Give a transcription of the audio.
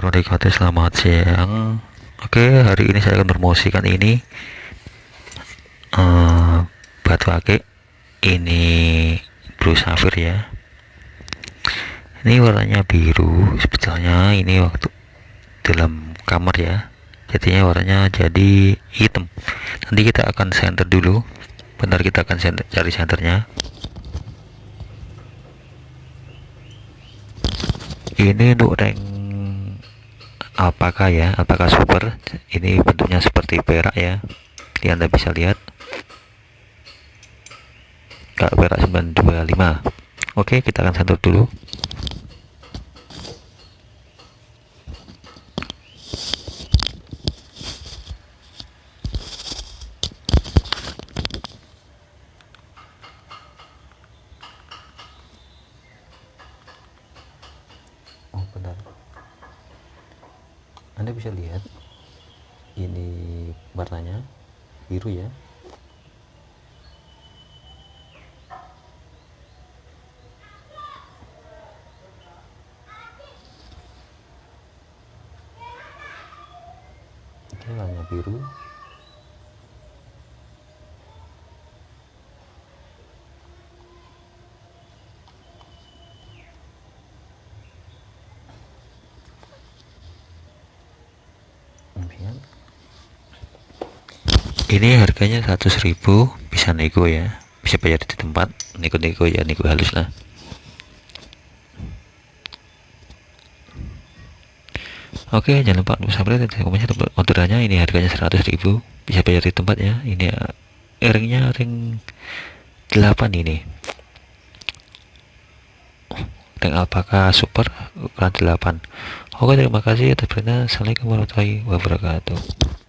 wabarakatuh selamat siang. Oke hari ini saya akan promosikan ini. Uh, batu akik. Ini blue sapphire ya. Ini warnanya biru. Sebetulnya ini waktu dalam kamar ya. Jadinya warnanya jadi hitam. Nanti kita akan center dulu. Bentar kita akan center, cari senternya. Ini untuk rank apakah ya apakah super? Ini bentuknya seperti perak ya. Ini anda bisa lihat. Kak perak 925 oke kita akan sentuh dulu. Oh benar anda bisa lihat ini warnanya biru ya. Ini warna biru ini harganya 100.000 bisa nego ya. Bisa bayar di tempat nego-nego ya nego halus lah. Oke jangan lupa subscribe dan komennya orderannya ini harganya 100.000 bisa bayar di tempat ya. Ini ringnya ring 8 ini ring alpaka super? Ukuran 8 oke terima kasih atas perhatian. Assalamualaikum warahmatullahi wabarakatuh